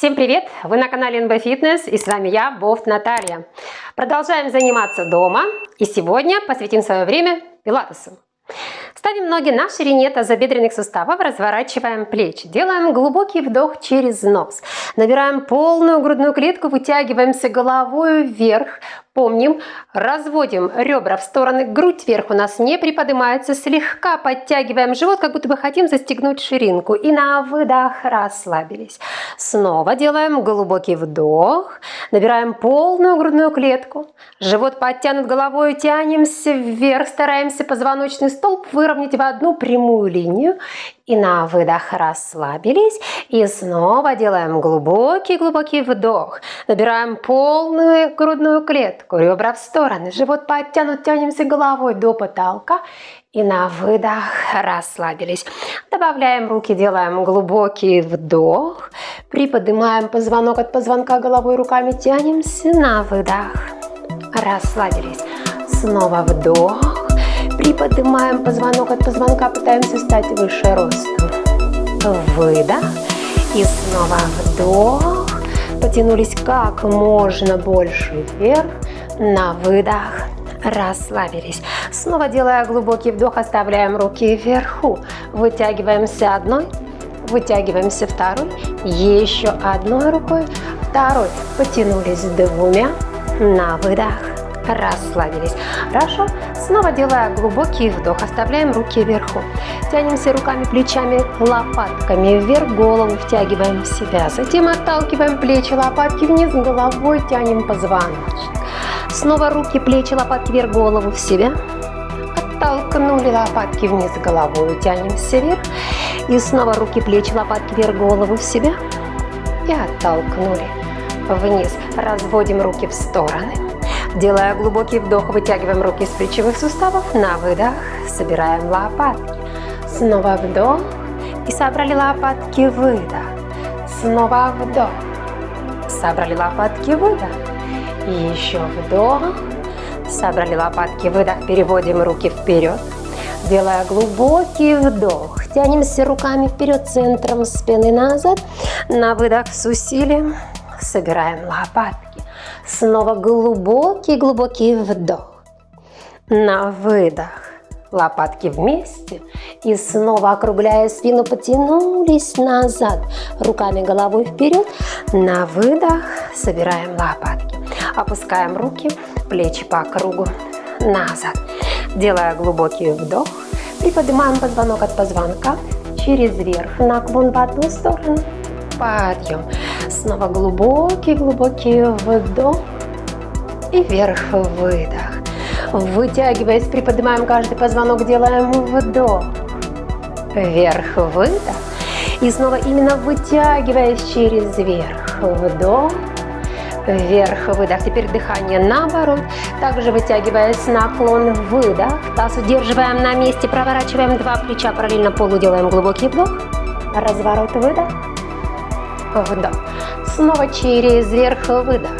Всем привет! Вы на канале NB Fitness и с вами я, Бофт Наталья. Продолжаем заниматься дома и сегодня посвятим свое время пилатесу. Ставим ноги на ширине тазобедренных суставов, разворачиваем плечи. Делаем глубокий вдох через нос. Набираем полную грудную клетку, вытягиваемся головой вверх, Помним, разводим ребра в стороны, грудь вверх у нас не приподнимается, слегка подтягиваем живот, как будто бы хотим застегнуть ширинку. И на выдох расслабились. Снова делаем глубокий вдох, набираем полную грудную клетку, живот подтянут головой, тянемся вверх, стараемся позвоночный столб выровнять в одну прямую линию. И на выдох расслабились. И снова делаем глубокий-глубокий вдох. Набираем полную грудную клетку, ребра в стороны, живот подтянут, тянемся головой до потолка. И на выдох расслабились. Добавляем руки, делаем глубокий вдох. Приподнимаем позвонок от позвонка головой, руками тянемся на выдох. Расслабились. Снова вдох. Приподнимаем позвонок от позвонка, пытаемся стать выше ростом. Выдох. И снова вдох. Потянулись как можно больше вверх. На выдох. Расслабились. Снова делая глубокий вдох, оставляем руки вверху. Вытягиваемся одной, вытягиваемся второй, еще одной рукой, второй. Потянулись двумя. На выдох расслабились. Хорошо. Снова делая глубокий вдох, оставляем руки вверху. Тянемся руками, плечами, лопатками вверх, голову втягиваем в себя. Затем отталкиваем плечи, лопатки вниз, головой тянем позвоночник. Снова руки, плечи, лопатки вверх, голову в себя. Оттолкнули лопатки вниз головой, тянемся вверх. И снова руки, плечи, лопатки вверх, голову в себя. И оттолкнули вниз. Разводим руки в стороны. Делая глубокий вдох, вытягиваем руки из плечевых суставов. На выдох собираем лопатки. Снова вдох. И собрали лопатки, выдох. Снова вдох. Собрали лопатки, выдох. И еще вдох. Собрали лопатки, выдох. Переводим руки вперед. Делая глубокий вдох. Тянемся руками вперед, центром спины назад. На выдох с усилием собираем лопатки. Снова глубокий-глубокий вдох. На выдох. Лопатки вместе. И снова округляя спину, потянулись назад. Руками головой вперед. На выдох. Собираем лопатки. Опускаем руки, плечи по кругу. Назад. Делая глубокий вдох. Приподнимаем позвонок от позвонка. Через верх. Наклон в одну сторону подъем. Снова глубокий-глубокий вдох и вверх-выдох. Вытягиваясь, приподнимаем каждый позвонок, делаем вдох, вверх-выдох. И снова именно вытягиваясь через верх, вдох, вверх-выдох. Теперь дыхание наоборот. Также вытягиваясь, наклон, выдох. Таз удерживаем на месте, проворачиваем два плеча, параллельно полу делаем глубокий вдох. Разворот, выдох вдох. Снова через верх выдох.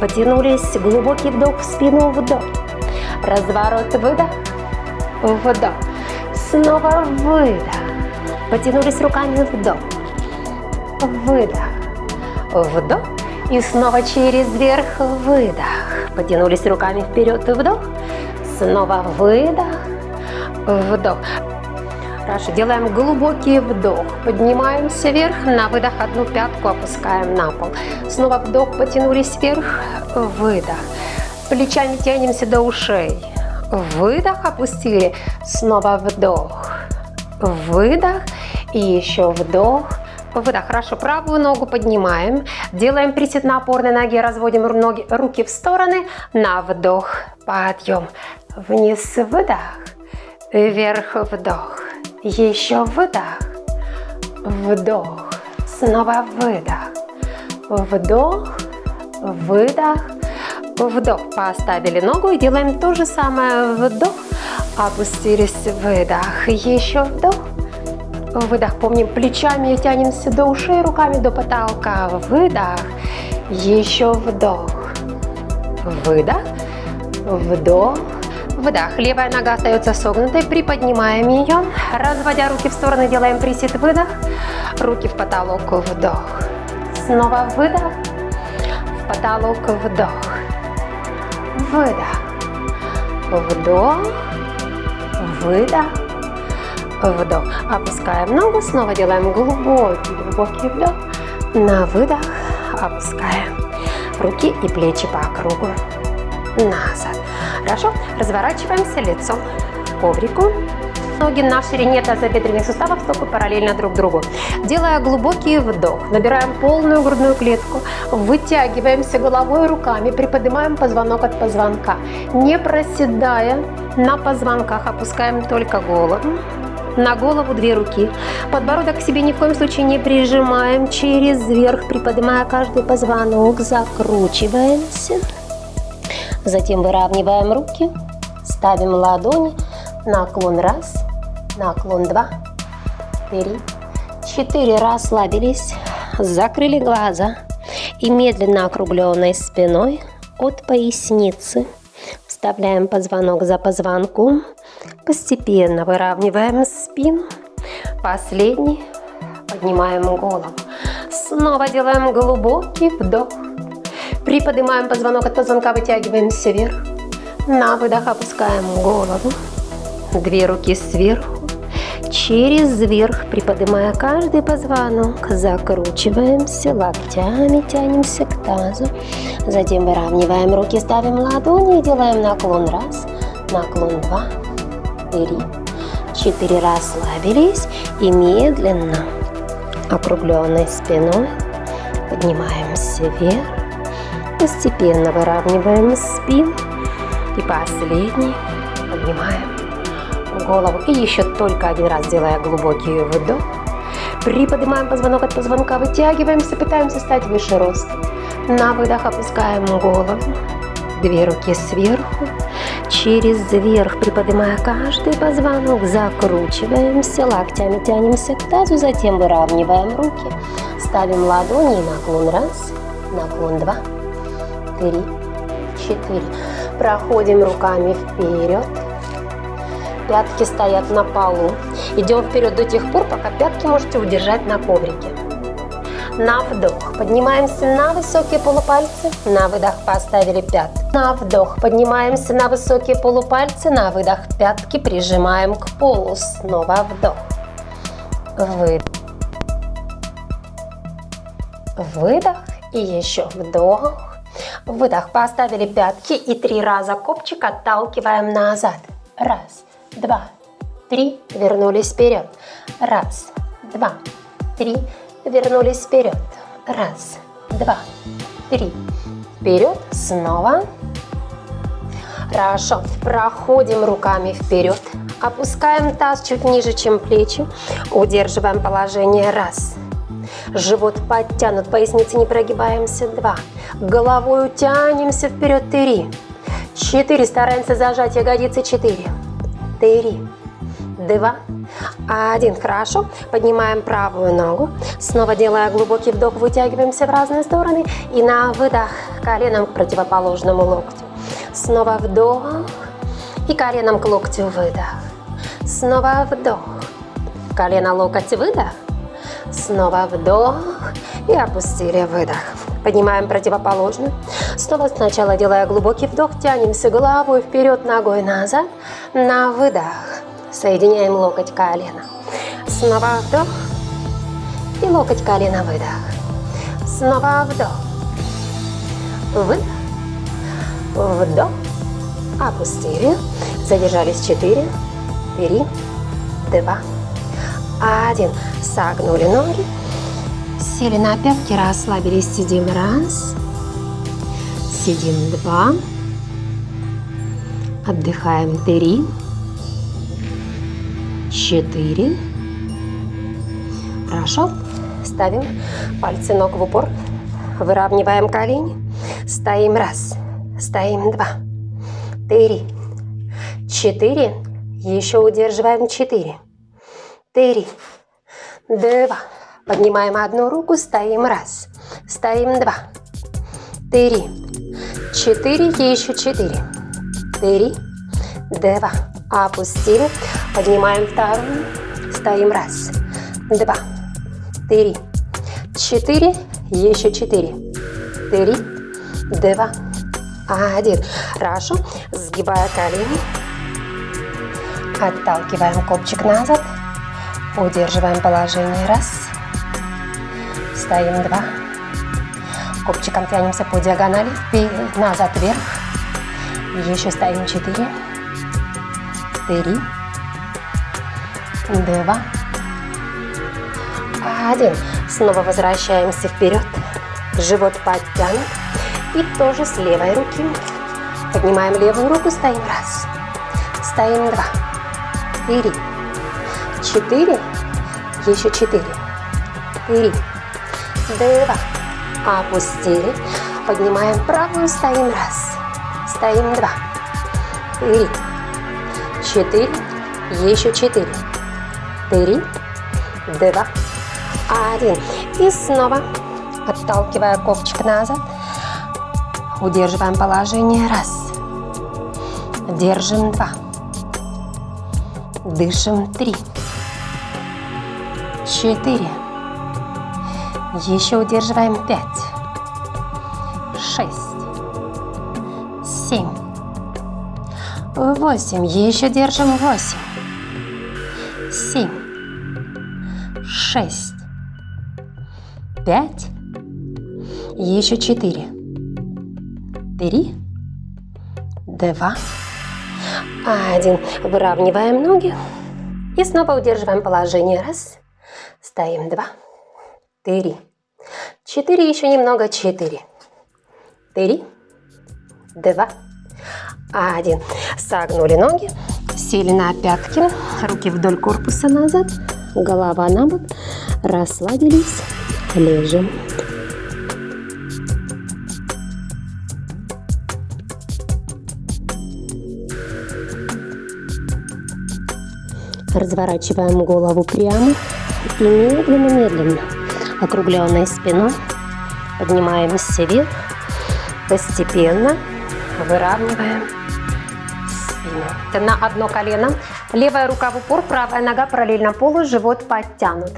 Потянулись, глубокий вдох в спину, вдох. Разворот, выдох, вдох. Снова выдох. Потянулись руками, вдох, выдох, вдох. И снова через верх, выдох. Потянулись руками вперед, вдох. Снова выдох, вдох. Хорошо, делаем глубокий вдох. Поднимаемся вверх, на выдох одну пятку опускаем на пол. Снова вдох, потянулись вверх, выдох. Плечами тянемся до ушей. Выдох, опустили. Снова вдох, выдох. И еще вдох, выдох. Хорошо, правую ногу поднимаем. Делаем присед на опорной ноге, разводим ноги, руки в стороны. На вдох, подъем. Вниз, выдох. Вверх, вдох. Еще выдох, вдох, снова выдох, вдох, выдох, вдох. Поставили ногу и делаем то же самое. Вдох, опустились, выдох, еще вдох, выдох. Помним, плечами тянемся до ушей, руками до потолка. Выдох, еще вдох, выдох, вдох, Выдох. Левая нога остается согнутой. Приподнимаем ее. Разводя руки в стороны, делаем присед. Выдох. Руки в потолок. Вдох. Снова выдох. В потолок вдох. Выдох. Вдох. Выдох. Вдох. Опускаем ногу. Снова делаем глубокий, глубокий вдох. На выдох. Опускаем руки и плечи по кругу. Назад. Хорошо. Разворачиваемся лицом к коврику. Ноги на ширине тазобедренных суставов, стопы параллельно друг другу. Делая глубокий вдох, набираем полную грудную клетку, вытягиваемся головой и руками, приподнимаем позвонок от позвонка. Не проседая на позвонках, опускаем только голову. На голову две руки. Подбородок к себе ни в коем случае не прижимаем. Через верх, приподнимая каждый позвонок, закручиваемся. Затем выравниваем руки, ставим ладони, наклон раз, наклон два, три, четыре, расслабились, закрыли глаза и медленно округленной спиной от поясницы вставляем позвонок за позвонком, постепенно выравниваем спину, последний, поднимаем голову, снова делаем глубокий вдох, приподнимаем позвонок от позвонка, вытягиваемся вверх, на выдох опускаем голову, Две руки сверху, через верх, приподнимая каждый позвонок, закручиваемся локтями, тянемся к тазу. Затем выравниваем руки, ставим ладони и делаем наклон раз, наклон два, три, четыре. Расслабились и медленно, округленной спиной, поднимаемся вверх. Постепенно выравниваем спину и последний поднимаем голову. И еще только один раз делая глубокий вдох. Приподнимаем позвонок от позвонка, вытягиваемся, пытаемся стать выше роста. На выдох опускаем голову. Две руки сверху. Через верх, приподнимая каждый позвонок, закручиваемся, локтями тянемся к тазу, затем выравниваем руки. Ставим ладони, наклон раз, наклон два, три, четыре. Проходим руками вперед пятки стоят на полу. Идем вперед до тех пор, пока пятки можете удержать на коврике. На вдох. Поднимаемся на высокие полупальцы. На выдох поставили пятки. На вдох. Поднимаемся на высокие полупальцы. На выдох пятки прижимаем к полу. Снова вдох. Выдох. Выдох. И еще вдох. Выдох. Поставили пятки и три раза копчик отталкиваем назад. Раз два, три, вернулись вперед. Раз, два, три, вернулись вперед. Раз, два, три, вперед, снова. Хорошо, проходим руками вперед, опускаем таз чуть ниже, чем плечи, удерживаем положение, раз. Живот подтянут, поясницы не прогибаемся, два. Головой тянемся вперед, три. Четыре, стараемся зажать ягодицы, четыре три, два, один. Хорошо. Поднимаем правую ногу. Снова делая глубокий вдох, вытягиваемся в разные стороны. И на выдох коленом к противоположному локтю. Снова вдох. И коленом к локтю выдох. Снова вдох. Колено, локоть, выдох. Снова вдох. И опустили выдох. Поднимаем противоположную. Снова сначала делая глубокий вдох, тянемся головой вперед, ногой назад. На выдох. Соединяем локоть колено. Снова вдох. И локоть колено выдох. Снова вдох. Выдох. Вдох. Опустили. Задержались 4, 3, 2, 1. Согнули ноги. Сели на пятки, расслабились, сидим. Раз, сидим. Два, отдыхаем. Три, четыре. Хорошо. Ставим пальцы ног в упор, выравниваем колени, стоим. Раз, стоим. Два, три, четыре, еще удерживаем. Четыре, три, два, Поднимаем одну руку, стоим. Раз, стоим. Два, три, четыре, еще четыре, три, два, опустили, поднимаем вторую, стоим. Раз, два, три, четыре, Еще четыре. Три, два, один. Хорошо. Сгибая колени. Отталкиваем копчик назад. Удерживаем положение. Раз. Стоим. Два. Копчиком тянемся по диагонали. Назад, вверх. Еще стоим. Четыре. Три. Два. Один. Снова возвращаемся вперед. Живот подтянут. И тоже с левой руки. Поднимаем левую руку, стоим раз. Стоим два. Три. Четыре. Еще четыре. Три. Два. Опустили. Поднимаем правую, стоим раз. Стоим два. Три. Четыре. Еще четыре. Три. Два. Один. И снова отталкивая ковчик назад. Удерживаем положение. Раз. Держим. Два. Дышим. Три. Четыре. Еще удерживаем. Пять. Шесть. Семь. Восемь. Еще держим. Восемь. Семь. Шесть. Пять. Еще четыре три, два, один. Выравниваем ноги и снова удерживаем положение. Раз, стоим, два, три, четыре, еще немного, четыре, три, два, один. Согнули ноги, сели на пятки, руки вдоль корпуса назад, голова на бок, расслабились, лежим. Разворачиваем голову прямо и медленно-медленно, округленной спиной, поднимаемся вверх, постепенно выравниваем спину. На одно колено, левая рука в упор, правая нога параллельно полу, живот подтянут.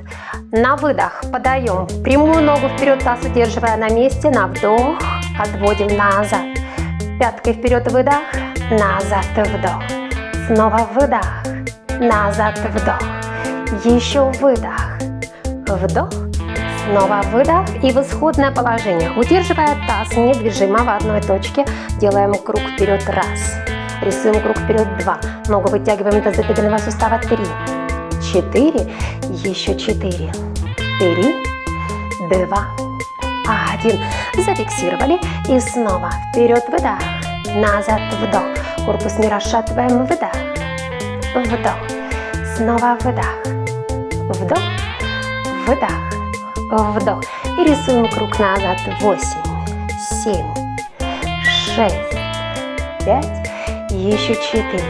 На выдох. Подаем прямую ногу вперед, таз удерживая на месте, на вдох, отводим назад. Пяткой вперед выдох, назад вдох. Снова выдох, назад вдох, еще выдох, вдох, снова выдох. И в исходное положение. Удерживая таз недвижимо в одной точке, делаем круг вперед раз, рисуем круг вперед два, ногу вытягиваем до тазобедренного сустава. Три, четыре, еще четыре, три, два, один. Зафиксировали. И снова вперед выдох, назад. Вдох, корпус не расшатываем, выдох, вдох, снова выдох, вдох, выдох, вдох. И рисуем круг назад. Восемь, семь, шесть, пять, еще четыре,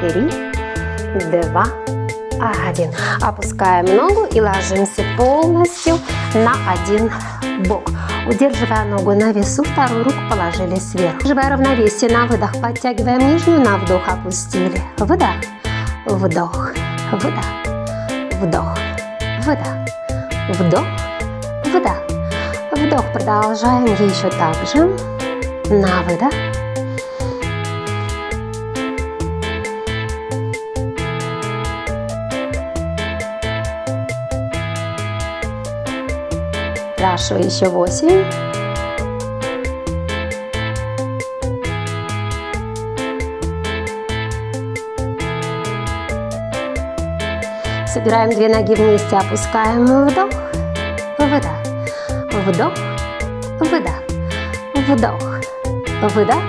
три, два, один. Опускаем ногу и ложимся полностью на один бок. Удерживая ногу на весу, вторую руку положили сверху. Удерживая равновесие на выдох, подтягиваем нижнюю, на вдох опустили. Выдох, вдох, выдох, вдох, выдох, вдох, выдох. Вдох продолжаем еще так же. На выдох. Хорошо, еще восемь. Собираем две ноги вместе, опускаем. Вдох, выдох, вдох, выдох, вдох, выдох,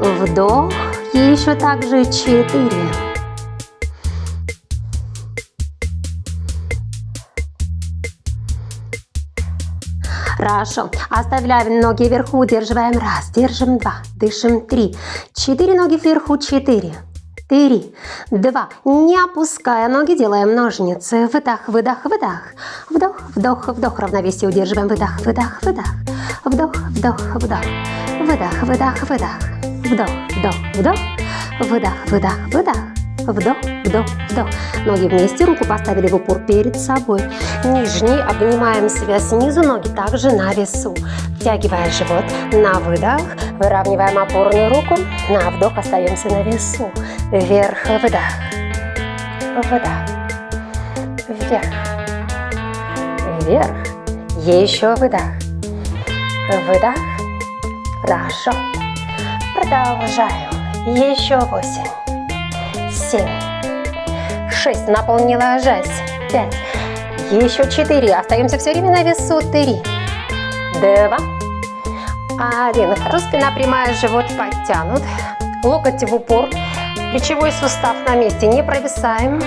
вдох. И еще также четыре. Хорошо. Оставляем ноги вверху, удерживаем. Раз, держим два, дышим три. Четыре ноги вверху, четыре. Три, два. Не опуская ноги, делаем ножницы. Выдох, выдох, выдох. Вдох, вдох, вдох. Равновесие удерживаем. Выдох, выдох, выдох. Вдох, вдох, вдох. Выдох, выдох, выдох. Вдох, вдох, вдох. Выдох, выдох, выдох. Вдох, вдох, вдох. Ноги вместе, руку поставили в упор перед собой. Нижний, обнимаем себя снизу, ноги также на весу. Втягивая живот на выдох, выравниваем опорную руку. На вдох остаемся на весу. Вверх, выдох. Выдох. Вверх. Вверх. Еще выдох. Выдох. Хорошо. Продолжаем. Еще восемь семь, шесть, на пол не ложась, пять, еще четыре, остаемся все время на весу, три, два, один. Хорошо, спина прямая, живот подтянут, локоть в упор, плечевой сустав на месте, не провисаем,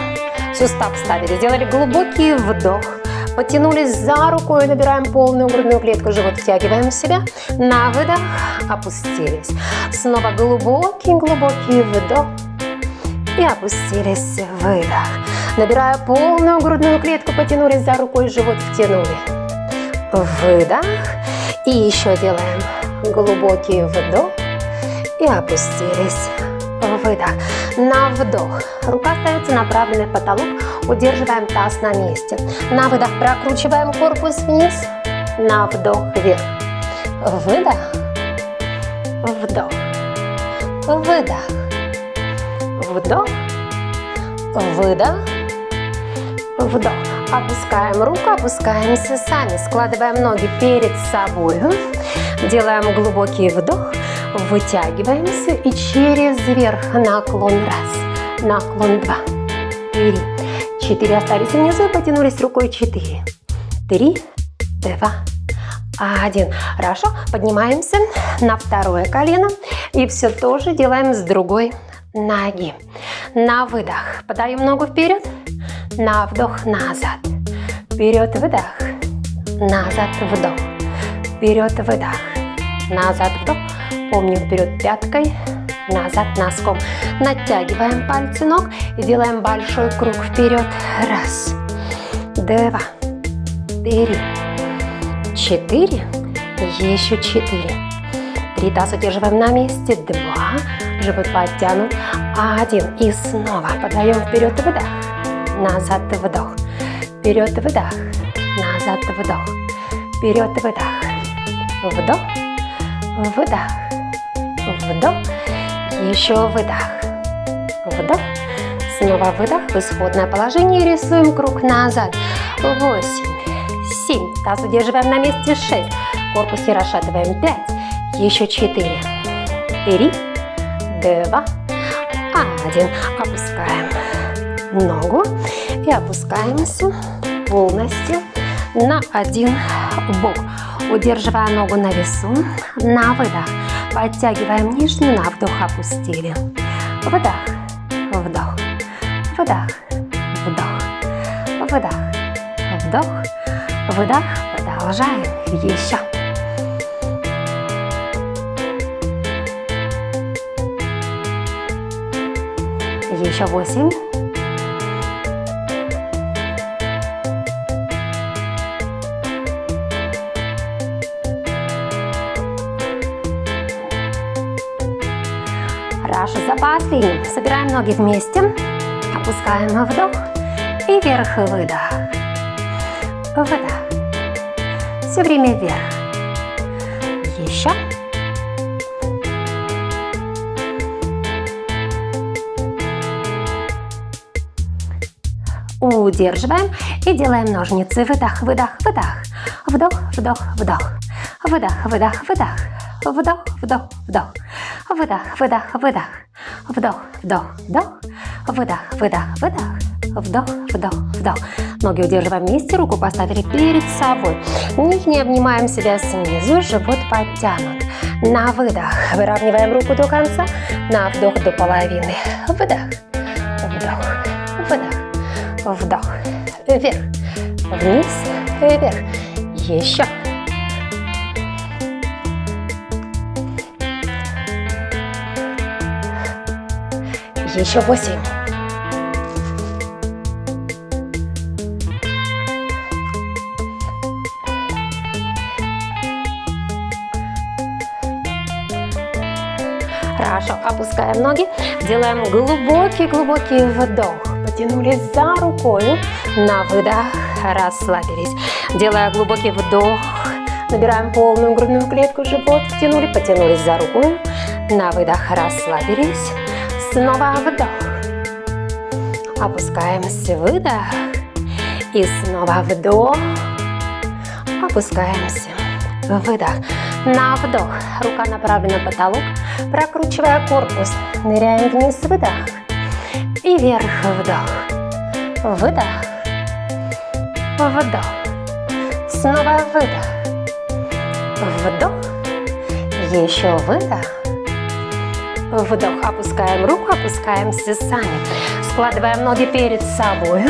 сустав ставили, сделали глубокий вдох, потянулись за рукой, набираем полную грудную клетку, живот втягиваем в себя, на выдох. Опустились, снова глубокий-глубокий вдох, и опустились. Выдох. Набирая полную грудную клетку, потянулись за рукой, живот втянули. Выдох. И еще делаем глубокий вдох и опустились. Выдох. На вдох. Рука остается направленной в потолок. Удерживаем таз на месте. На выдох прокручиваем корпус вниз. На вдох вверх. Выдох. Вдох. Выдох вдох, выдох, вдох. Опускаем руку, опускаемся сами, складываем ноги перед собой, делаем глубокий вдох, вытягиваемся. И через верх. Наклон. Раз, наклон. Два, три, четыре, остались внизу, потянулись рукой. Четыре, три, два, один. Хорошо, поднимаемся на второе колено. И все тоже делаем с другой ноги. На выдох. Подаем ногу вперед. На вдох, назад. Вперед, выдох. Назад, вдох. Вперед, выдох. Назад, вдох. Помним вперед пяткой. Назад носком. Натягиваем пальцы ног и делаем большой круг вперед. Раз, два, три, четыре. Еще четыре. Три таз удерживаем на месте. Два. Живот подтянут. Один. И снова подаем вперед выдох. Назад вдох. Вперед выдох. Назад вдох. Вперед выдох. Вдох. Выдох. Вдох. Еще выдох. Вдох. Снова выдох в исходное положение. Рисуем круг назад. Восемь. Семь. Таз удерживаем на месте. Шесть. Корпус не расшатываем. Пять. Еще четыре. Три два, один. Опускаем ногу и опускаемся полностью на один бок. Удерживая ногу на весу, на выдох. Подтягиваем нижнюю, на вдох опустили. Выдох, вдох, выдох, вдох, выдох, вдох, выдох. Продолжаем. Еще. Еще восемь. Хорошо, за последним. Собираем ноги вместе, опускаем вдох и вверх выдох. Выдох. Все время вверх. Удерживаем и делаем ножницы. Выдох, выдох, выдох. Вдох, вдох, вдох. Выдох, выдох, выдох. Вдох, вдох, вдох. Выдох, выдох, выдох. Вдох, вдох, вдох. Выдох, выдох, выдох. Вдох, вдох, вдох. Ноги удерживаем вместе, руку поставили перед собой. Нижний обнимаем себя снизу, живот подтянут. На выдох выравниваем руку до конца, на вдох до половины. Выдох вдох, вверх, вниз, вверх, еще. Еще восемь. Хорошо, опускаем ноги, делаем глубокий-глубокий вдох. Потянулись за рукой, на выдох расслабились. Делая глубокий вдох, набираем полную грудную клетку, живот втянули, потянулись за рукой, на выдох расслабились. Снова вдох. Опускаемся, выдох. И снова вдох. Опускаемся, выдох. На вдох. Рука направлена на потолок. Прокручивая корпус. Ныряем вниз, выдох. И вверх, вдох. Выдох. Вдох. Снова выдох. Вдох. Еще выдох. Вдох. Опускаем руку, опускаемся сами. Складываем ноги перед собой.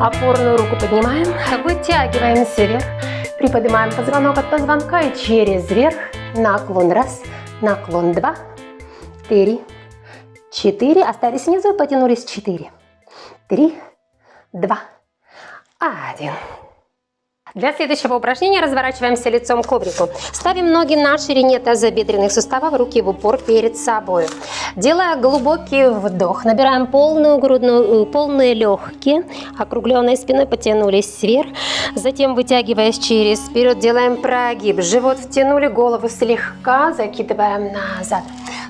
Опорную руку поднимаем, вытягиваемся вверх. Приподнимаем позвонок от позвонка и через верх. Наклон раз, наклон два, три, четыре. Остались внизу, потянулись четыре, три, два, один. Для следующего упражнения разворачиваемся лицом к коврику. Ставим ноги на ширине тазобедренных суставов, руки в упор перед собой. Делая глубокий вдох, набираем полную грудную, э, полные легкие, округленной спиной потянулись вверх. Затем, вытягиваясь через вперед, делаем прогиб. Живот втянули, голову слегка закидываем назад.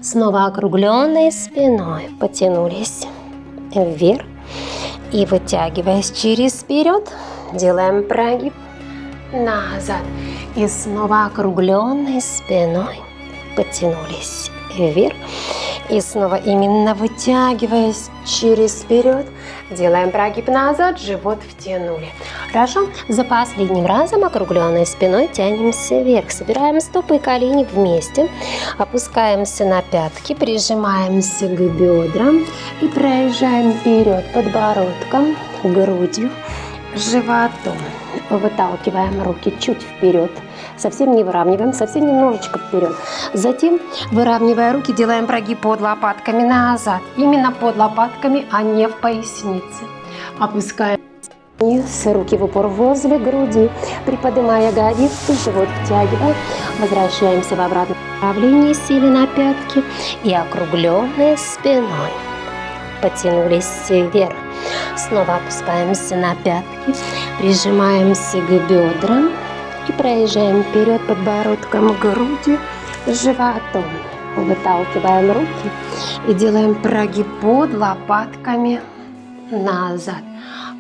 Снова округленной спиной потянулись вверх. И вытягиваясь через вперед, делаем прогиб назад. И снова округленной спиной потянулись вверх. И снова именно вытягиваясь через вперед, делаем прогиб назад, живот втянули. Хорошо, за последним разом округленной спиной тянемся вверх. Собираем стопы и колени вместе, опускаемся на пятки, прижимаемся к бедрам и проезжаем вперед подбородком, грудью, животом. Выталкиваем руки чуть вперед. Совсем не выравниваем, совсем немножечко вперед. Затем, выравнивая руки, делаем прогиб под лопатками назад. Именно под лопатками, а не в пояснице. Опускаем вниз, руки в упор возле груди. Приподнимая ягодицы, живот втягиваем. Возвращаемся в обратном направлении, сели на пятки и округленной спиной. Потянулись вверх. Снова опускаемся на пятки, прижимаемся к бедрам и проезжаем вперед подбородком, грудью, животом. Выталкиваем руки и делаем прогиб под лопатками назад.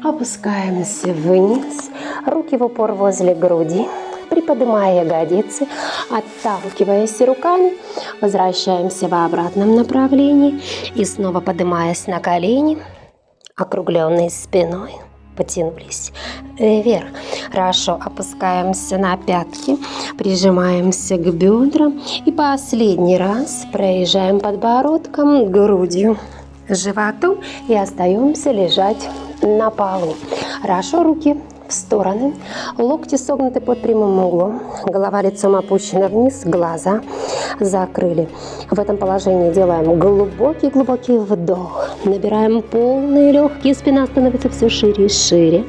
Опускаемся вниз, руки в упор возле груди, приподнимая ягодицы, отталкиваясь руками, возвращаемся в обратном направлении и снова поднимаясь на колени, округленной спиной потянулись вверх. Хорошо, опускаемся на пятки, прижимаемся к бедрам и последний раз проезжаем подбородком, грудью, животом и остаемся лежать на полу. Хорошо, руки в стороны, локти согнуты под прямым углом, голова лицом опущена вниз, глаза закрыли. В этом положении делаем глубокий-глубокий вдох, набираем полные легкие, спина становится все шире и шире.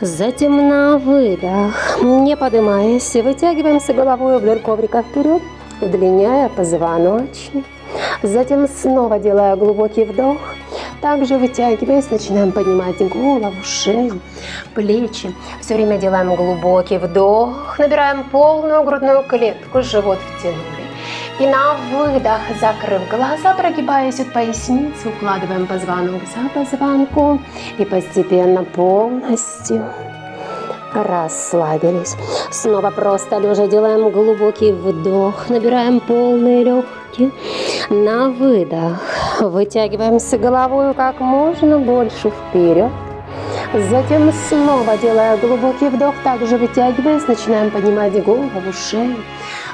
Затем на выдох, не поднимаясь, вытягиваемся головой вдоль коврика вперед, удлиняя позвоночник. Затем снова делая глубокий вдох, также вытягиваясь, начинаем поднимать голову, шею, плечи. Все время делаем глубокий вдох, набираем полную грудную клетку, живот втянули. И на выдох, закрыв глаза, прогибаясь от поясницы, укладываем позвонок за позвонком и постепенно полностью расслабились. Снова просто лежа делаем глубокий вдох, набираем полные легкие. На выдох вытягиваемся головой как можно больше вперед. Затем снова делая глубокий вдох, также вытягиваясь, начинаем поднимать голову, шею,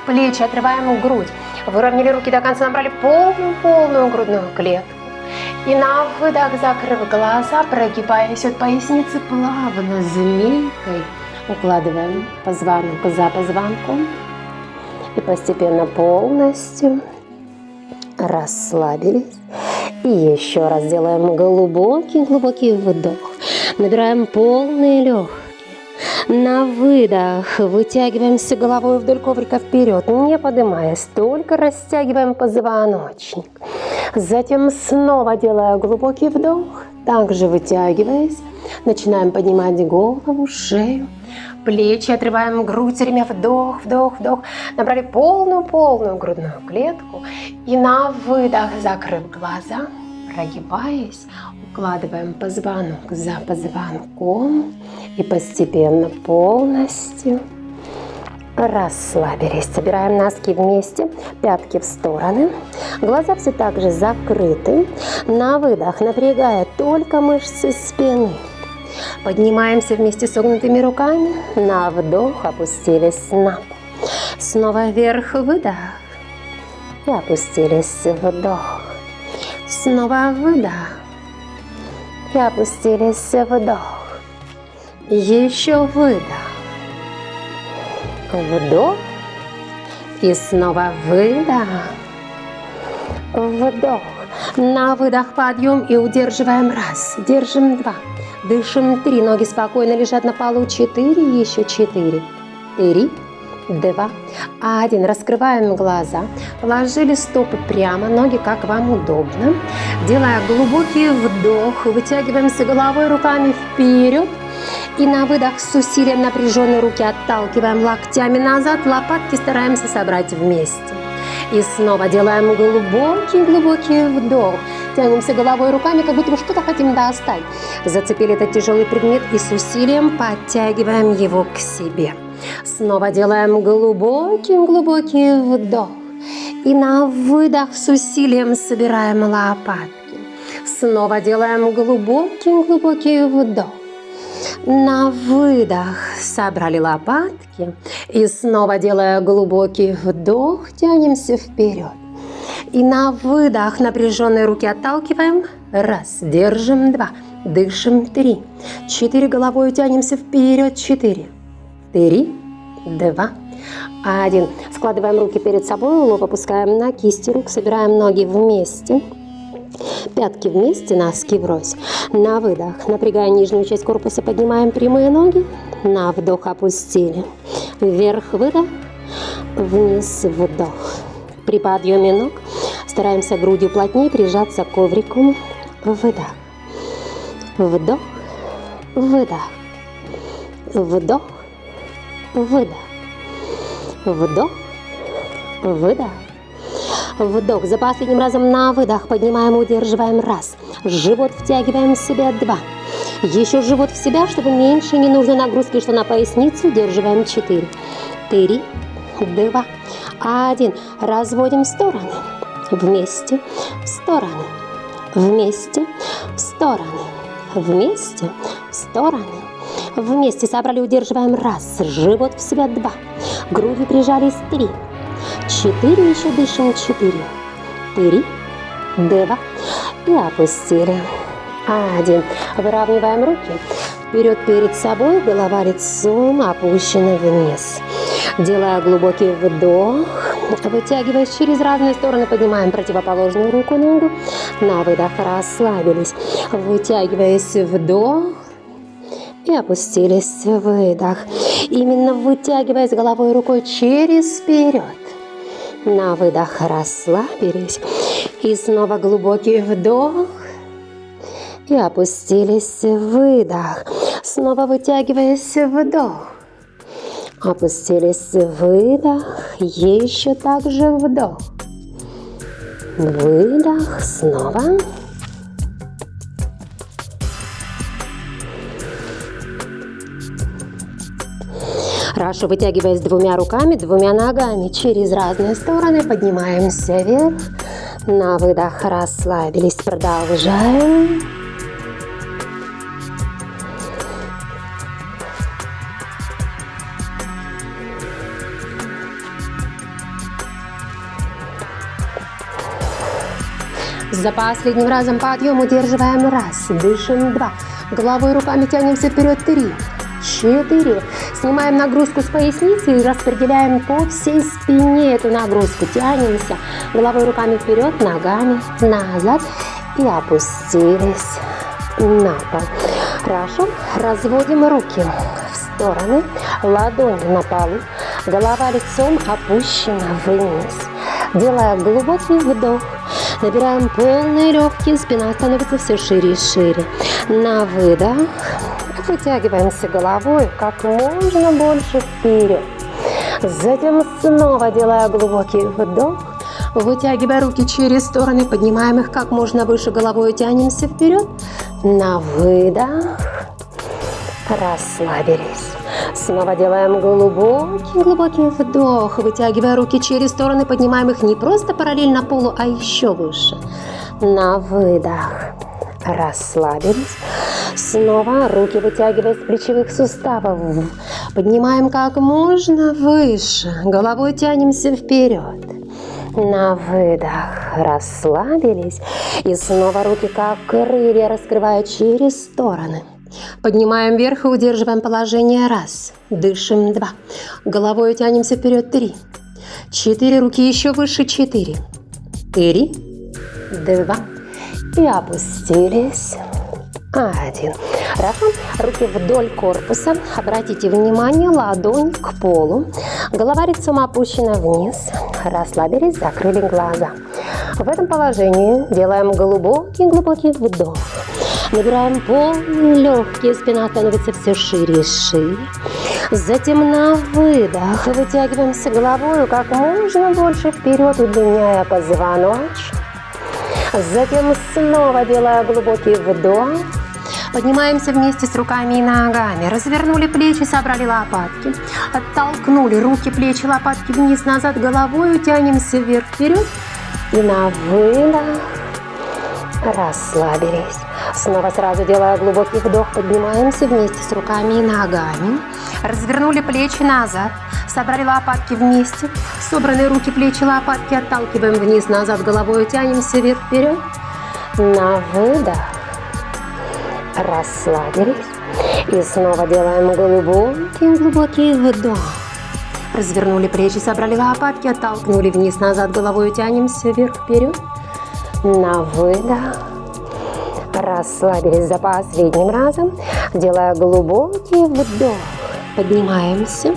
плечи, отрываем грудь. Выровняли руки до конца, набрали полную-полную грудную клетку. И на выдох, закрыв глаза, прогибаясь от поясницы плавно, змейкой, укладываем позвонок за позвонком. И постепенно полностью расслабились. И еще раз делаем глубокий-глубокий вдох. Набираем полные легкие. На выдох вытягиваемся головой вдоль коврика вперед, не поднимаясь, только растягиваем позвоночник. Затем снова делая глубокий вдох, также вытягиваясь, начинаем поднимать голову, шею, плечи, отрываем грудь, время вдох, вдох, вдох. Набрали полную-полную грудную клетку. И на выдох, закрыв глаза, прогибаясь, укладываем позвонок за позвонком и постепенно полностью расслабились. Собираем носки вместе, пятки в стороны. Глаза все так же закрыты. На выдох напрягая только мышцы спины. Поднимаемся вместе согнутыми руками. На вдох опустились на пол. Снова вверх выдох. И опустились вдох. Снова выдох. И опустились вдох. Еще выдох. Вдох. И снова выдох. Вдох. На выдох подъем и удерживаем раз. Держим два. Дышим три. Ноги спокойно лежат на полу. Четыре. Еще четыре. Три. Два. Один. Раскрываем глаза. Положили стопы прямо. Ноги как вам удобно. Делая глубокий вдох. Вытягиваемся головой, руками вперед. И на выдох с усилием напряженной руки отталкиваем локтями назад. Лопатки стараемся собрать вместе. И снова делаем глубокий-глубокий вдох. Тянемся головой руками, как будто бы что-то хотим достать. Зацепили этот тяжелый предмет и с усилием подтягиваем его к себе. Снова делаем глубокий-глубокий вдох. И на выдох с усилием собираем лопатки. Снова делаем глубокий-глубокий вдох. На выдох. Собрали лопатки и снова делая глубокий вдох, тянемся вперед. И на выдох напряженные руки отталкиваем. Раз, держим, два, дышим, три, четыре, головой тянемся вперед, четыре, три, два, один. Складываем руки перед собой, лоб опускаем на кисти рук, собираем ноги вместе. Пятки вместе, носки врозь. На выдох, напрягая нижнюю часть корпуса, поднимаем прямые ноги. На вдох опустили. Вверх выдох, вниз вдох. При подъеме ног стараемся грудью плотнее прижаться к коврику. Выдох. Вдох. Выдох. Вдох. Выдох. Вдох. Выдох. Вдох. За последним разом на выдох. Поднимаем, удерживаем. Раз. Живот втягиваем в себя. Два. Еще живот в себя, чтобы меньше не нужно нагрузки, что на поясницу. Удерживаем. Четыре. Три. Два. Один. Разводим в стороны. Вместе. В стороны. Вместе. В стороны. Вместе. В стороны. Вместе собрали, удерживаем. Раз. Живот в себя. Два. Груди прижались. Три. Четыре, еще дышим, четыре, три, два, и опустили. Один. Выравниваем руки. Вперед перед собой, голова лицом опущена вниз. Делая глубокий вдох, вытягиваясь через разные стороны, поднимаем противоположную руку, ногу. На выдох расслабились. Вытягиваясь вдох, и опустились выдох. Именно вытягиваясь головой рукой через вперед. На выдох расслабились. И снова глубокий вдох. И опустились выдох. Снова вытягиваясь вдох. Опустились выдох. Еще также вдох. Выдох. Снова. Хорошо, вытягиваясь двумя руками, двумя ногами через разные стороны, поднимаемся вверх. На выдох расслабились, продолжаем. За последним разом подъем удерживаем раз, дышим два, головой руками тянемся вперед три, четыре. Снимаем нагрузку с поясницы и распределяем по всей спине эту нагрузку. Тянемся головой руками вперед, ногами назад и опустились на пол. Хорошо. Разводим руки в стороны, ладони на полу, голова лицом опущена вниз. Делая глубокий вдох, набираем полные легкие, спина становится все шире и шире. На выдох вытягиваемся головой как можно больше вперед. Затем снова делая глубокий вдох, вытягивая руки через стороны, поднимаем их как можно выше головой, тянемся вперед. На выдох расслабились. Снова делаем глубокий-глубокий вдох, вытягивая руки через стороны, поднимаем их не просто параллельно полу, а еще выше. На выдох расслабились. Снова руки вытягивая с плечевых суставов. Поднимаем как можно выше. Головой тянемся вперед. На выдох расслабились. И снова руки как крылья раскрывая через стороны. Поднимаем вверх и удерживаем положение. Раз. Дышим. Два. Головой тянемся вперед. Три. Четыре. Руки еще выше. Четыре. Три. Два. И опустились. Один. Хорошо. Руки вдоль корпуса. Обратите внимание, ладонь к полу. Голова лицом опущена вниз. Расслабились, закрыли глаза. В этом положении делаем глубокий-глубокий вдох. Набираем полные легкие, спина становится все шире и шире. Затем на выдох вытягиваемся головой как можно больше вперед, удлиняя позвоночник. Затем снова делая глубокий вдох. Поднимаемся вместе с руками и ногами. Развернули плечи, собрали лопатки. Оттолкнули руки, плечи, лопатки вниз-назад головой. Тянемся вверх-вперед. И на выдох расслабились. Снова сразу делая глубокий вдох, поднимаемся вместе с руками и ногами. Развернули плечи назад, собрали лопатки вместе. Собранные руки, плечи, лопатки отталкиваем вниз-назад головой, тянемся вверх-вперед. На выдох расслабились. И снова делаем глубокий-глубокий вдох. Развернули плечи, собрали лопатки, оттолкнули вниз-назад головой, тянемся вверх-вперед. На выдох. Расслабились за последним разом, делая глубокий вдох. Поднимаемся,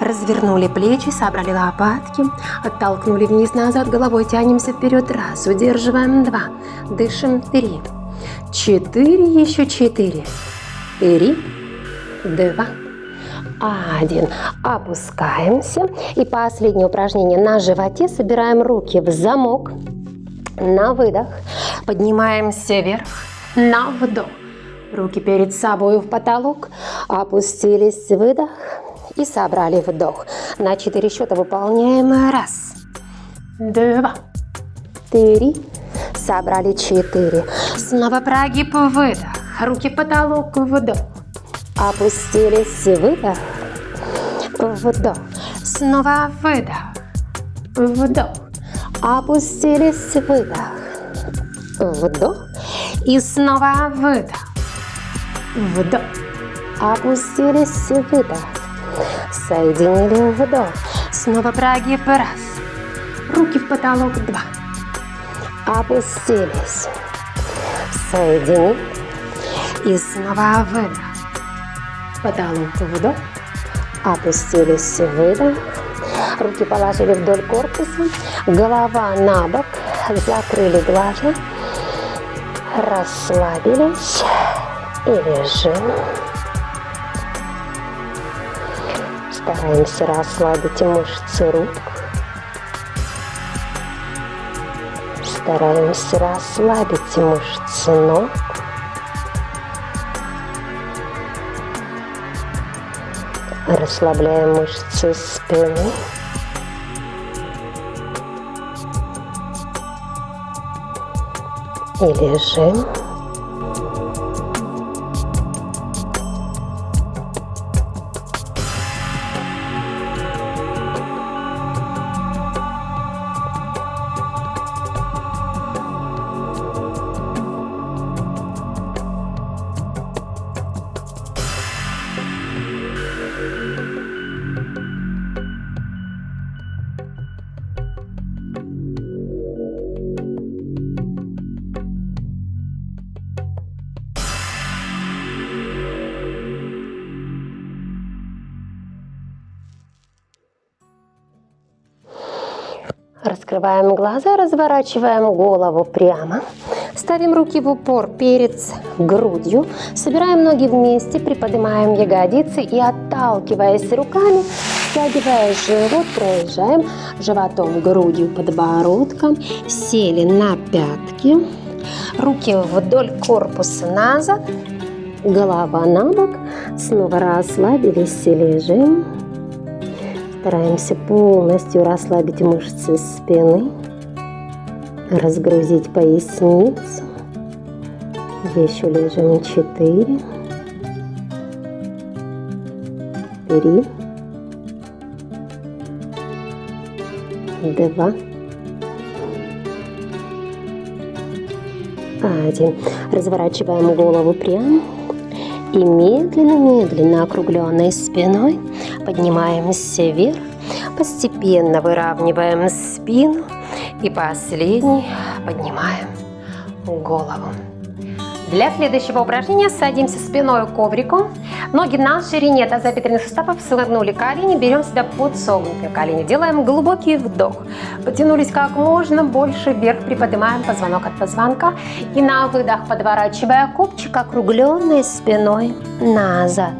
развернули плечи, собрали лопатки, оттолкнули вниз-назад, головой тянемся вперед. Раз, удерживаем. Два, дышим. Три, четыре, еще четыре. Три, два, один. Опускаемся. И последнее упражнение на животе. Собираем руки в замок. На выдох. Поднимаемся вверх. На вдох. Руки перед собой в потолок. Опустились. Выдох. И собрали вдох. На четыре счета выполняем. Раз. Два. Три. Собрали четыре. Снова прогиб. Выдох. Руки потолок. Вдох. Опустились. Выдох. Вдох. Снова выдох. Вдох. Опустились. Выдох. Вдох. И снова выдох. Вдох. Опустились. Выдох. Соединили. Вдох. Снова прогиб. Раз. Руки в потолок. Два. Опустились. Соединили. И снова выдох. Потолок. Вдох. Опустились. Выдох. Руки положили вдоль корпуса. Голова на бок. Закрыли глаза расслабились и лежим. Стараемся расслабить мышцы рук. Стараемся расслабить мышцы ног. Расслабляем мышцы спины. и лежим. Раскрываем глаза, разворачиваем голову прямо. Ставим руки в упор перед грудью. Собираем ноги вместе, приподнимаем ягодицы и отталкиваясь руками, стягивая живот, проезжаем животом, грудью, подбородком. Сели на пятки. Руки вдоль корпуса назад. Голова на бок. Снова расслабились и лежим. Стараемся полностью расслабить мышцы спины, разгрузить поясницу. Еще лежим четыре, три, два, один. Разворачиваем голову прямо и медленно-медленно округленной спиной поднимаемся вверх, постепенно выравниваем спину и последний поднимаем голову. Для следующего упражнения садимся спиной к коврику. Ноги на ширине тазобедренных суставов согнули колени, берем себя под согнутые колени. Делаем глубокий вдох. Потянулись как можно больше вверх, приподнимаем позвонок от позвонка. И на выдох, подворачивая копчик, округленной спиной назад.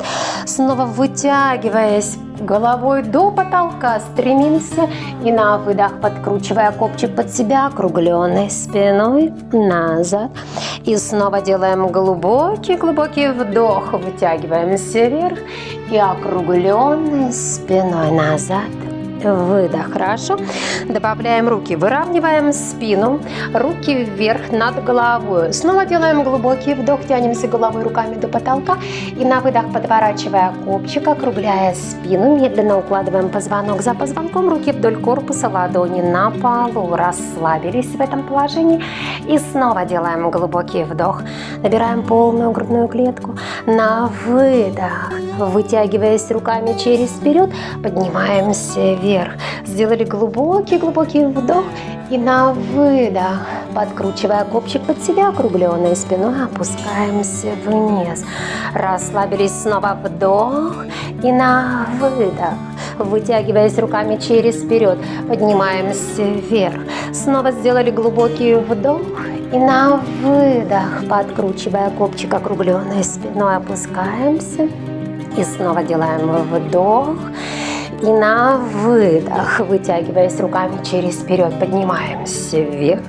Снова вытягиваясь головой до потолка, стремимся и на выдох, подкручивая копчик под себя, округленной спиной назад. И снова делаем глубокий-глубокий вдох, вытягиваемся вверх и округленной спиной назад выдох. Хорошо. Добавляем руки, выравниваем спину, руки вверх над головой. Снова делаем глубокий вдох, тянемся головой руками до потолка. И на выдох подворачивая копчик, округляя спину, медленно укладываем позвонок за позвонком, руки вдоль корпуса, ладони на полу, расслабились в этом положении. И снова делаем глубокий вдох, набираем полную грудную клетку, на выдох, вытягиваясь руками через вперед, поднимаемся вверх вверх. Сделали глубокий-глубокий вдох и на выдох, подкручивая копчик под себя, округленной спиной, опускаемся вниз. Расслабились снова вдох и на выдох. Вытягиваясь руками через вперед, поднимаемся вверх. Снова сделали глубокий вдох и на выдох, подкручивая копчик округленной спиной, опускаемся. И снова делаем вдох и на выдох, вытягиваясь руками через вперед, поднимаемся вверх.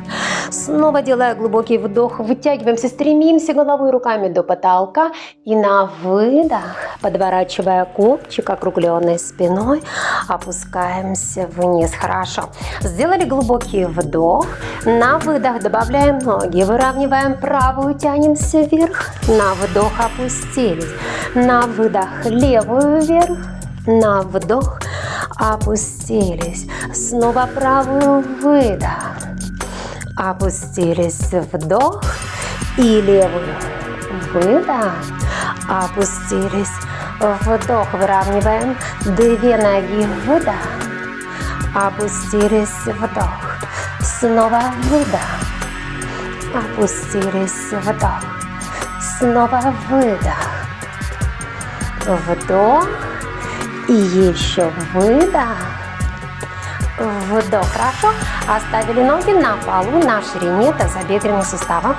Снова делая глубокий вдох, вытягиваемся, стремимся головой руками до потолка. И на выдох, подворачивая копчик округленной спиной, опускаемся вниз. Хорошо. Сделали глубокий вдох. На выдох добавляем ноги, выравниваем правую, тянемся вверх. На вдох опустились. На выдох левую вверх на вдох опустились. Снова правую выдох. Опустились вдох и левую выдох. Опустились вдох. Выравниваем две ноги выдох. Опустились вдох. Снова выдох. Опустились вдох. Снова выдох. Вдох. И еще выдох. Вдох. Хорошо. Оставили ноги на полу на ширине тазобедренного сустава.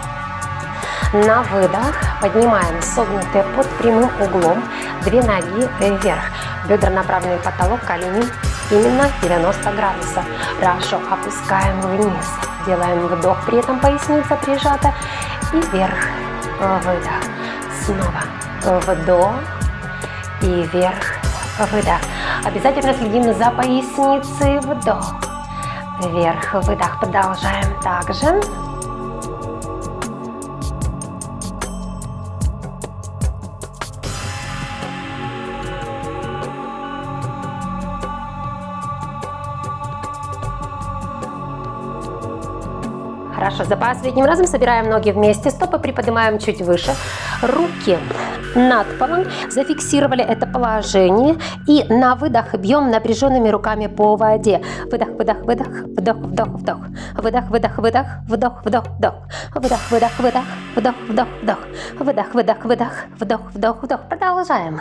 На выдох поднимаем согнутые под прямым углом. Две ноги вверх. Бедра направлены в потолок, колени именно 90 градусов. Хорошо. Опускаем вниз. Делаем вдох, при этом поясница прижата. И вверх. Выдох. Снова. Вдох. И вверх выдох. Обязательно следим за поясницей, вдох. Вверх, выдох. Продолжаем также. Хорошо, за последним разом собираем ноги вместе, стопы приподнимаем чуть выше, руки над полом, зафиксировали это положение и на выдох бьем напряженными руками по воде. Выдох, выдох, выдох, вдох, вдох, вдох, выдох, выдох, выдох, вдох, вдох, вдох, выдох, выдох, выдох, вдох, вдох, вдох, выдох, выдох, выдох, вдох, вдох, вдох. Продолжаем.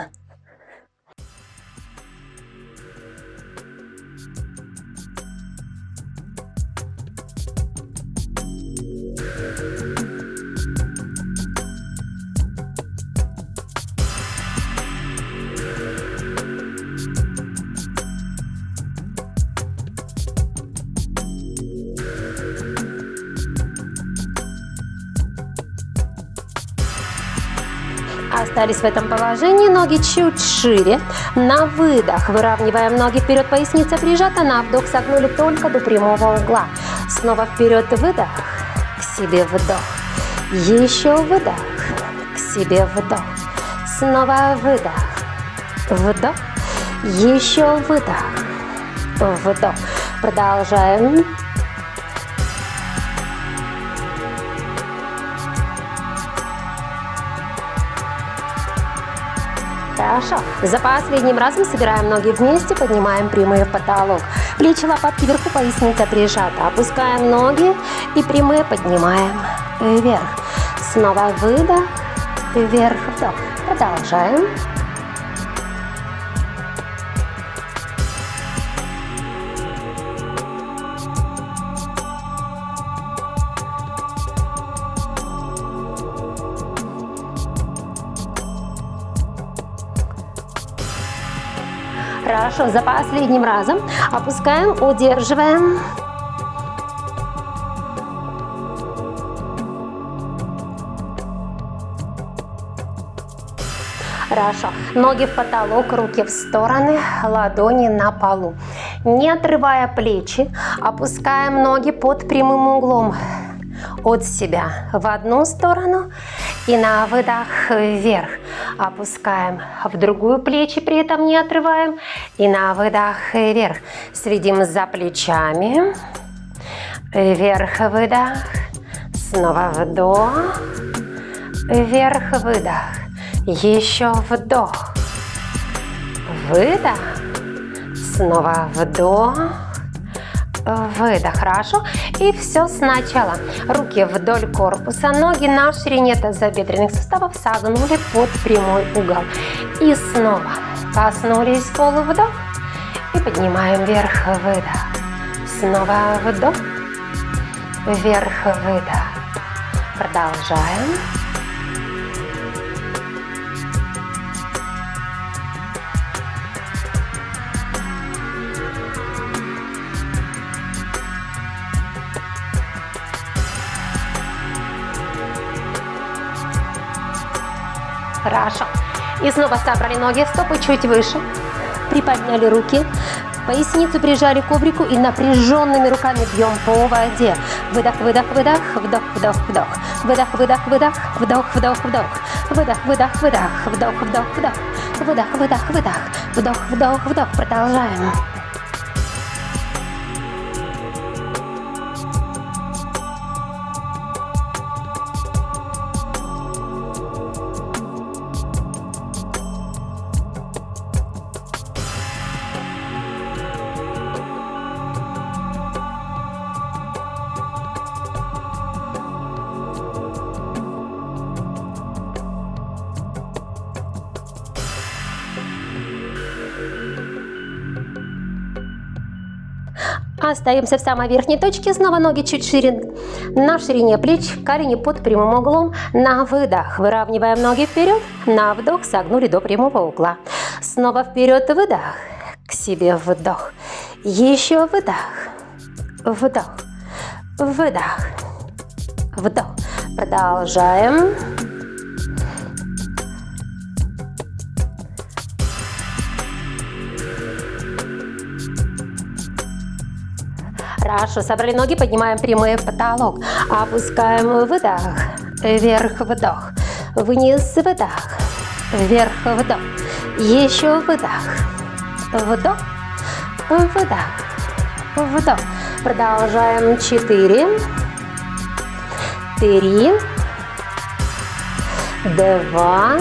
Остались в этом положении, ноги чуть шире. На выдох выравниваем ноги вперед, поясница прижата, на вдох согнули только до прямого угла. Снова вперед выдох, к себе вдох. Еще выдох, к себе вдох. Снова выдох, вдох, еще выдох, вдох. Продолжаем. Хорошо. За последним разом собираем ноги вместе, поднимаем прямые в потолок. Плечи, лопатки вверху, поясница прижата. Опускаем ноги и прямые поднимаем вверх. Снова выдох, вверх, вдох. Продолжаем. Хорошо, за последним разом опускаем, удерживаем. Хорошо. Ноги в потолок, руки в стороны, ладони на полу. Не отрывая плечи, опускаем ноги под прямым углом от себя в одну сторону и на выдох вверх. Опускаем в другую плечи, при этом не отрываем. И на выдох вверх. Следим за плечами. Вверх, выдох. Снова вдох. Вверх, выдох. Еще вдох. Выдох. Снова вдох выдох, хорошо. И все сначала. Руки вдоль корпуса, ноги на ширине тазобедренных суставов согнули под прямой угол. И снова коснулись пола, вдох. И поднимаем вверх, выдох. Снова вдох. Вверх, выдох. Продолжаем. Хорошо. И снова собрали ноги, стопы чуть выше. Приподняли руки. Поясницу прижали к коврику и напряженными руками бьем по воде. Выдох, выдох, выдох, вдох, вдох, вдох. Выдох, выдох, выдох, вдох, вдох, вдох. Выдох, выдох, выдох, вдох, вдох, вдох. Выдох, выдох, выдох, вдох, вдох, вдох. Продолжаем. Остаемся в самой верхней точке, снова ноги чуть шире, на ширине плеч, колени под прямым углом, на выдох выравниваем ноги вперед, на вдох согнули до прямого угла, снова вперед выдох, к себе вдох, еще выдох, вдох, выдох, вдох, продолжаем. Хорошо, собрали ноги, поднимаем прямые в потолок. Опускаем выдох, вверх вдох, вниз выдох, вверх вдох. Еще выдох, вдох, выдох, вдох. Продолжаем. Четыре, три, два,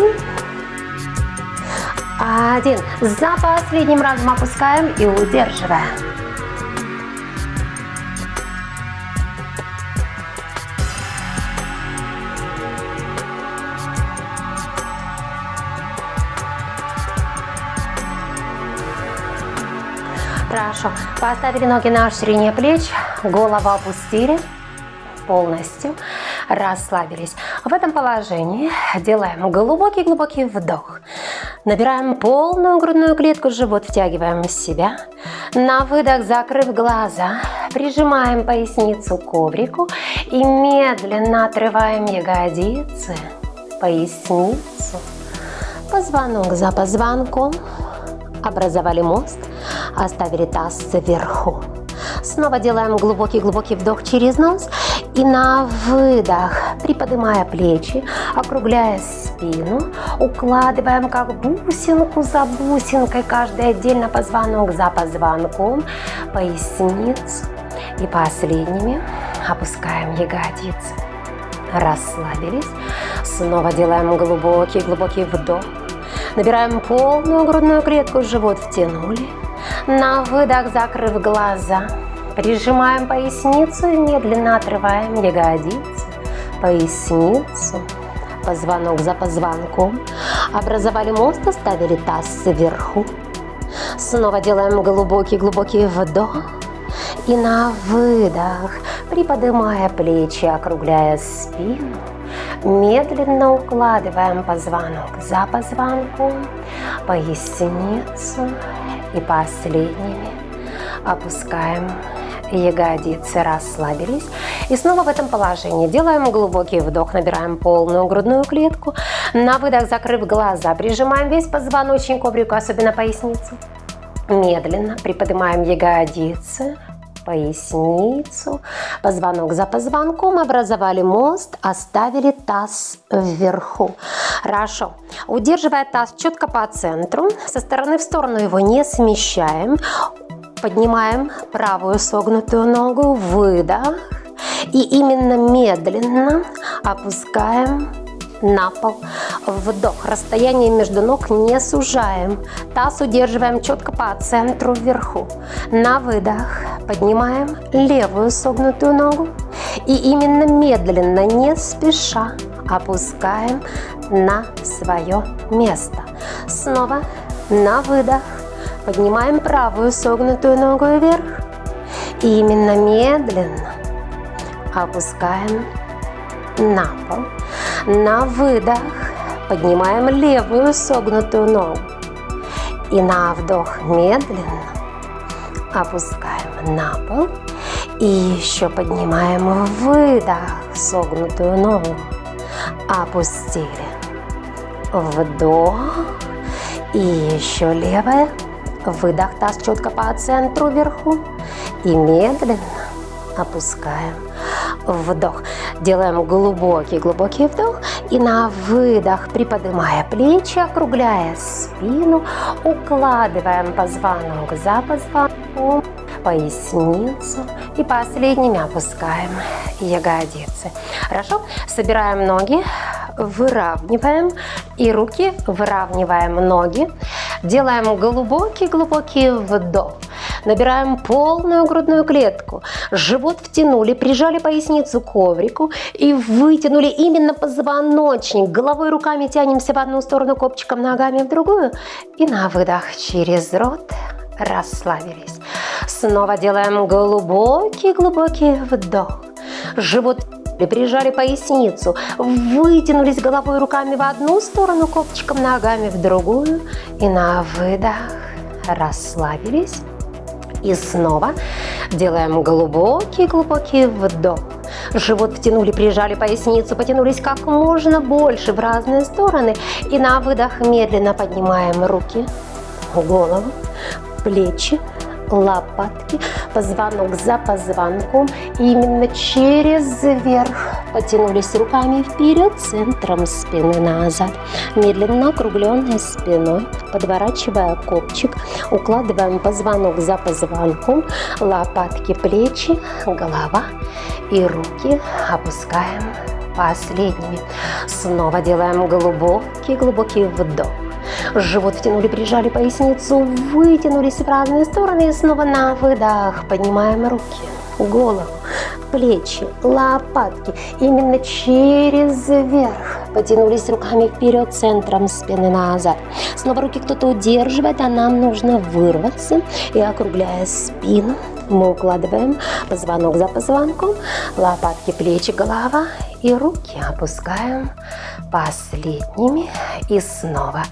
один. За последним разом опускаем и удерживаем. Хорошо. Поставили ноги на ширине плеч, голову опустили полностью, расслабились. В этом положении делаем глубокий-глубокий вдох. Набираем полную грудную клетку, живот втягиваем в себя. На выдох, закрыв глаза, прижимаем поясницу к коврику и медленно отрываем ягодицы, поясницу позвонок за позвонком, образовали мост, оставили таз сверху. Снова делаем глубокий-глубокий вдох через нос и на выдох, приподнимая плечи, округляя спину, укладываем как бусинку за бусинкой, каждый отдельно позвонок за позвонком, поясницу и последними опускаем ягодицы. Расслабились. Снова делаем глубокий-глубокий вдох. Набираем полную грудную клетку, живот втянули. На выдох, закрыв глаза, прижимаем поясницу и медленно отрываем ягодицы, поясницу, позвонок за позвонком. Образовали мост, оставили таз сверху. Снова делаем глубокий-глубокий вдох. И на выдох, приподнимая плечи, округляя спину, медленно укладываем позвонок за позвонком, поясницу и последними опускаем ягодицы, расслабились. И снова в этом положении делаем глубокий вдох, набираем полную грудную клетку. На выдох, закрыв глаза, прижимаем весь позвоночник к коврику, особенно поясницу. Медленно приподнимаем ягодицы, поясницу, позвонок за позвонком, образовали мост, оставили таз вверху. Хорошо. Удерживая таз четко по центру, со стороны в сторону его не смещаем, поднимаем правую согнутую ногу, выдох, и именно медленно опускаем на пол. Вдох. Расстояние между ног не сужаем. Таз удерживаем четко по центру вверху. На выдох поднимаем левую согнутую ногу. И именно медленно, не спеша, опускаем на свое место. Снова на выдох. Поднимаем правую согнутую ногу вверх. И именно медленно опускаем на пол. На выдох поднимаем левую согнутую ногу. И на вдох медленно опускаем на пол. И еще поднимаем выдох, согнутую ногу. Опустили. Вдох. И еще левая. Выдох, таз четко по центру вверху. И медленно опускаем вдох. Делаем глубокий-глубокий вдох. И на выдох, приподнимая плечи, округляя спину, укладываем позвонок за позвонком, поясницу. И последними опускаем ягодицы. Хорошо? Собираем ноги, выравниваем. И руки выравниваем ноги. Делаем глубокий-глубокий вдох. Набираем полную грудную клетку. Живот втянули, прижали поясницу к коврику и вытянули именно позвоночник. Головой руками тянемся в одну сторону, копчиком ногами в другую. И на выдох через рот расслабились. Снова делаем глубокий-глубокий вдох. Живот прижали поясницу, вытянулись головой руками в одну сторону, копчиком ногами в другую. И на выдох расслабились. И снова делаем глубокий-глубокий вдох. Живот втянули, прижали поясницу, потянулись как можно больше в разные стороны. И на выдох медленно поднимаем руки, голову, плечи, лопатки, позвонок за позвонком. И именно через верх потянулись руками вперед, центром спины назад. Медленно округленной спиной, подворачивая копчик, укладываем позвонок за позвонком, лопатки, плечи, голова и руки опускаем последними. Снова делаем глубокий-глубокий вдох. Живот втянули, прижали поясницу, вытянулись в разные стороны и снова на выдох поднимаем руки, голову, плечи, лопатки. Именно через верх потянулись руками вперед, центром спины назад. Снова руки кто-то удерживает, а нам нужно вырваться и округляя спину, мы укладываем позвонок за позвонком, лопатки, плечи, голова и руки опускаем последними. И снова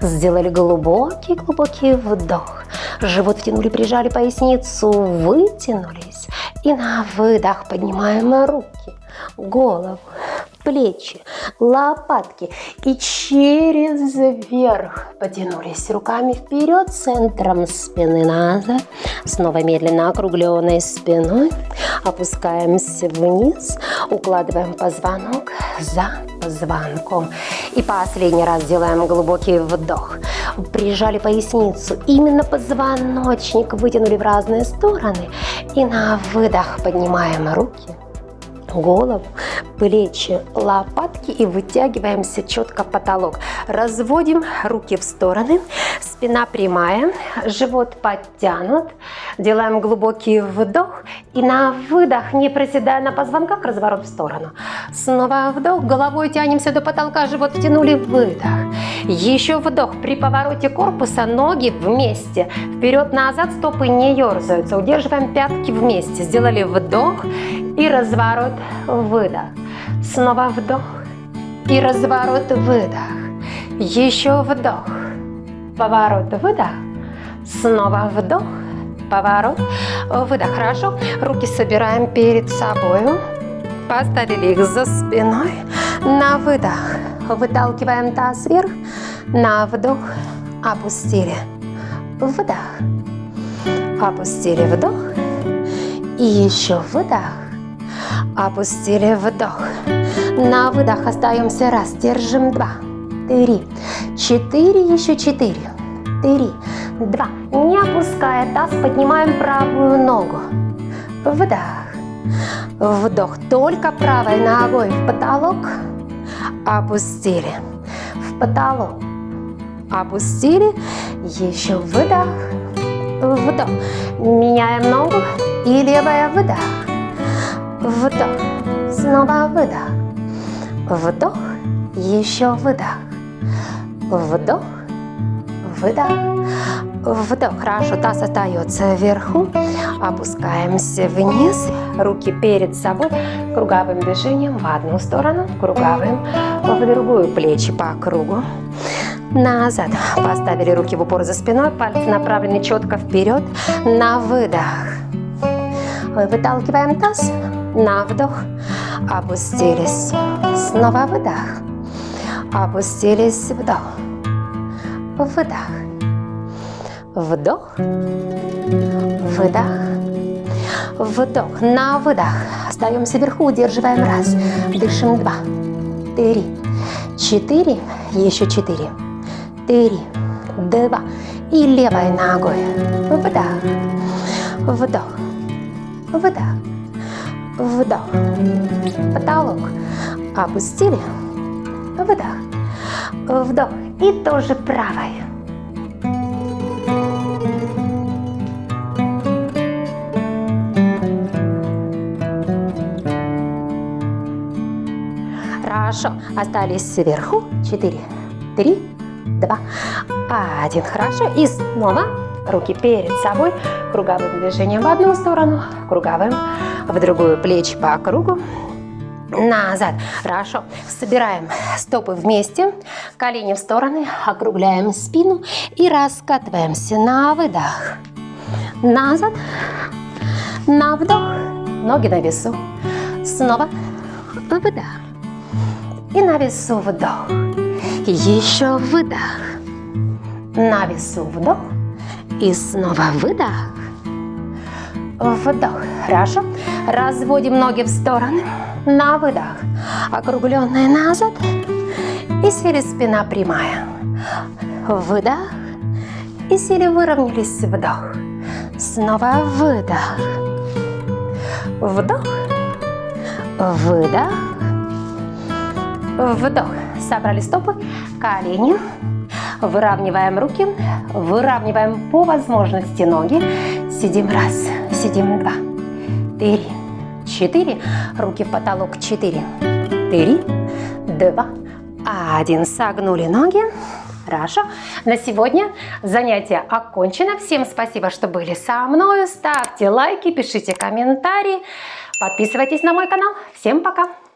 сделали глубокий-глубокий вдох. Живот втянули, прижали поясницу, вытянулись. И на выдох поднимаем руки, голову, плечи, лопатки и через верх. Потянулись руками вперед, центром спины назад. Снова медленно округленной спиной. Опускаемся вниз, укладываем позвонок за позвонком. И последний раз делаем глубокий вдох. Прижали поясницу, именно позвоночник вытянули в разные стороны. И на выдох поднимаем руки голову, плечи, лопатки и вытягиваемся четко в потолок. Разводим руки в стороны, спина прямая, живот подтянут. Делаем глубокий вдох и на выдох, не проседая на позвонках, разворот в сторону. Снова вдох, головой тянемся до потолка, живот втянули, выдох. Еще вдох, при повороте корпуса ноги вместе, вперед-назад стопы не ерзаются, удерживаем пятки вместе. Сделали вдох и разворот, выдох. Снова вдох и разворот, выдох. Еще вдох, поворот, выдох. Снова вдох, поворот, выдох. Хорошо. Руки собираем перед собой. Поставили их за спиной. На выдох. Выталкиваем таз вверх. На вдох. Опустили. Вдох. Опустили вдох. И еще выдох. Опустили вдох. На выдох остаемся раз. Держим два. Три. Четыре. Еще четыре. Три. Два. Не опуская таз, поднимаем правую ногу. Вдох. Вдох. Только правой ногой в потолок. Опустили. В потолок. Опустили. Еще выдох. Вдох. Меняем ногу. И левая выдох. Вдох. Снова выдох. Вдох. Еще выдох. Вдох. Выдох. Вдох. Хорошо. Таз остается вверху. Опускаемся вниз. Руки перед собой. Круговым движением в одну сторону. Круговым в другую. Плечи по кругу. Назад. Поставили руки в упор за спиной. Пальцы направлены четко вперед. На выдох. Выталкиваем таз на вдох, опустились, снова выдох, опустились, вдох, выдох, вдох, выдох, вдох, на выдох, остаемся вверху, удерживаем раз, дышим два, три, четыре, еще четыре, три, два, и левой ногой, вдох, вдох, выдох, вдох, потолок, опустили, выдох, вдох и тоже правой. Хорошо, остались сверху, 4, 3, 2, 1. Хорошо, и снова руки перед собой, круговым движением в одну сторону, круговым в другую, плечи по кругу, назад. Хорошо. Собираем стопы вместе, колени в стороны, округляем спину и раскатываемся на выдох. Назад, на вдох, ноги на весу. Снова выдох. И на весу вдох. Еще выдох. На весу вдох. И снова выдох. Вдох. Хорошо. Разводим ноги в стороны. На выдох. Округленные назад. И сели спина прямая. Выдох. И сели выровнялись. Вдох. Снова выдох. Вдох. Выдох. Вдох. Собрали стопы, колени. Выравниваем руки. Выравниваем по возможности ноги. Сидим раз. Сидим два три, четыре. Руки в потолок. Четыре, три, два, один. Согнули ноги. Хорошо. На сегодня занятие окончено. Всем спасибо, что были со мной. Ставьте лайки, пишите комментарии. Подписывайтесь на мой канал. Всем пока!